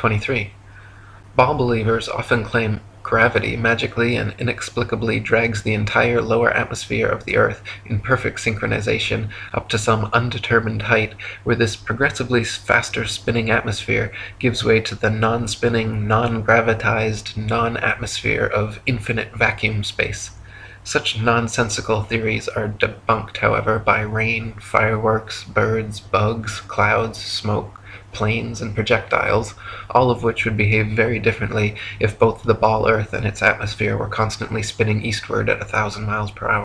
23. Ball believers often claim gravity magically and inexplicably drags the entire lower atmosphere of the earth in perfect synchronization up to some undetermined height, where this progressively faster spinning atmosphere gives way to the non-spinning, non-gravitized, non-atmosphere of infinite vacuum space. Such nonsensical theories are debunked, however, by rain, fireworks, birds, bugs, clouds, smoke, planes, and projectiles, all of which would behave very differently if both the ball Earth and its atmosphere were constantly spinning eastward at a thousand miles per hour.